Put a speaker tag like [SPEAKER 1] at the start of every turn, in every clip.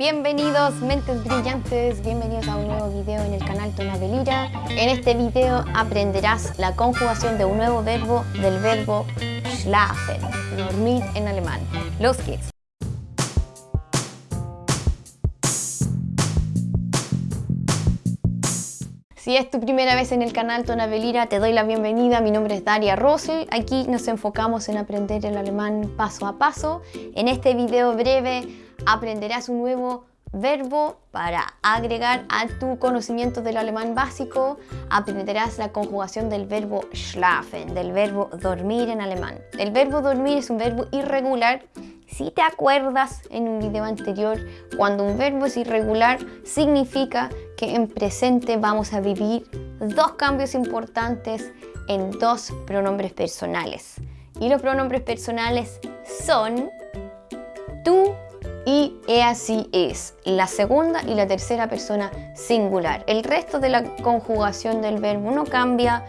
[SPEAKER 1] Bienvenidos mentes brillantes, bienvenidos a un nuevo video en el canal Tonabelira. En este video aprenderás la conjugación de un nuevo verbo del verbo schlafen, dormir en alemán. Los geht's. Si es tu primera vez en el canal Tonabelira, te doy la bienvenida. Mi nombre es Daria Rosel. Aquí nos enfocamos en aprender el alemán paso a paso. En este video breve aprenderás un nuevo verbo para agregar a tu conocimiento del alemán básico. Aprenderás la conjugación del verbo schlafen, del verbo dormir en alemán. El verbo dormir es un verbo irregular. Si te acuerdas en un video anterior, cuando un verbo es irregular, significa que en presente vamos a vivir dos cambios importantes en dos pronombres personales. Y los pronombres personales son tú y así es, la segunda y la tercera persona singular. El resto de la conjugación del verbo no cambia,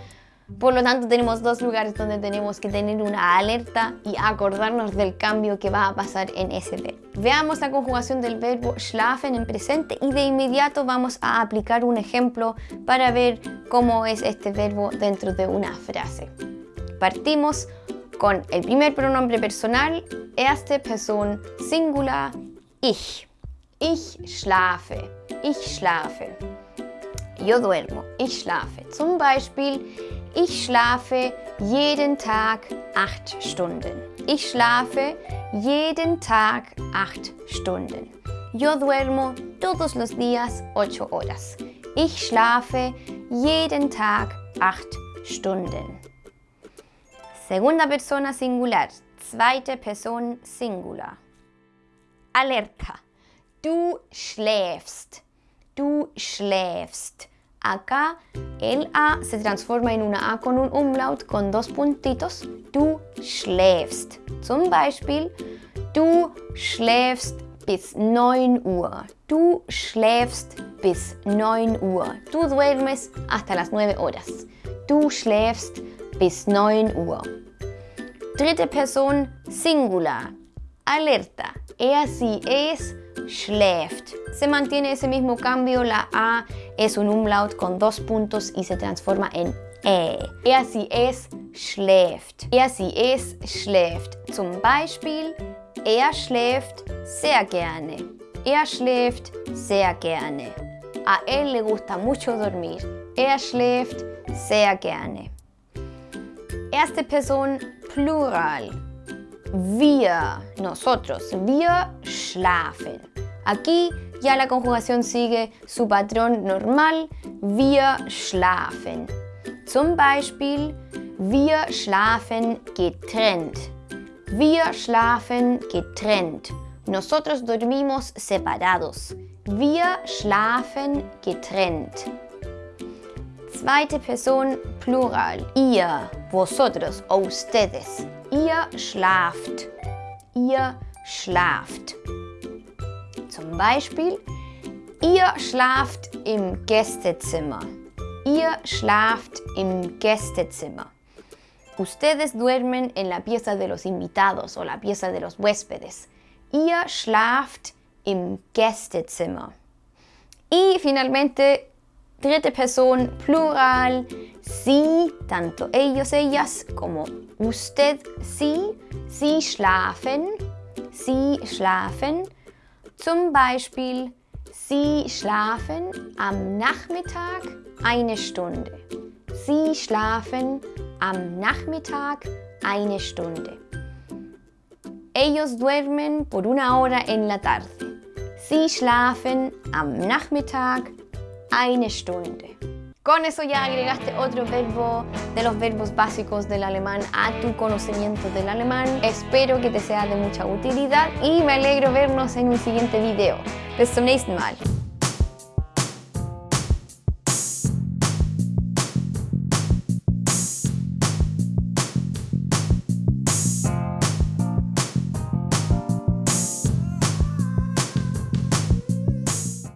[SPEAKER 1] por lo tanto tenemos dos lugares donde tenemos que tener una alerta y acordarnos del cambio que va a pasar en ese verbo. Veamos la conjugación del verbo schlafen en presente y de inmediato vamos a aplicar un ejemplo para ver cómo es este verbo dentro de una frase. Partimos con el primer pronombre personal, erste Person Singular, ich. Ich schlafe, ich schlafe. Yo duermo, ich schlafe. Zum Beispiel, ich schlafe jeden Tag acht Stunden. Ich schlafe jeden Tag acht Stunden. Yo duermo todos los días ocho horas. Ich schlafe jeden Tag acht Stunden. Segunda persona singular, zweite Person singular. Alerta. Du schläfst. Du schläfst. Acá el A se transforma en una A con un umlaut con dos puntitos. Du schläfst. Zum Beispiel, du schläfst bis 9 Uhr. Du schläfst bis 9 Uhr. Du duermes hasta las 9 horas. Du schläfst bis 9 Uhr. Dritte Person Singular. Alerta. E así es, schläft. Se mantiene ese mismo cambio, la A es un umlaut con dos puntos y se transforma en E. E así es, schläft. E así es, schläft. Zum Beispiel, er schläft sehr gerne. Er schläft sehr gerne. A él le gusta mucho dormir. Er schläft sehr gerne. Erste Person Plural. Wir, nosotros. Wir schlafen. Aquí ya la conjugación sigue su patrón normal. Wir schlafen. Zum Beispiel, wir schlafen getrennt. Wir schlafen getrennt. Nosotros dormimos separados. Wir schlafen getrennt. Zweite Person Plural. Ihr, vosotros o ustedes. Ihr schlaft. Ihr schlaft. Zum Beispiel, ihr schlaft im Gästezimmer. Ihr schlaft im Gästezimmer. Ustedes duermen en la pieza de los invitados o la pieza de los huéspedes. Ihr schlaft im Gästezimmer. Y finalmente, dritte Person, plural, sie, tanto ellos, ellas, como usted, sie, sie schlafen, sie schlafen. Zum Beispiel, sie schlafen am Nachmittag eine Stunde. Sie schlafen am Nachmittag eine Stunde. Ellos duermen por una hora en la tarde. Sie schlafen am Nachmittag eine Stunde. Con eso ya agregaste otro verbo de los verbos básicos del alemán a tu conocimiento del alemán. Espero que te sea de mucha utilidad y me alegro vernos en un siguiente video. Bis zum nächsten Mal.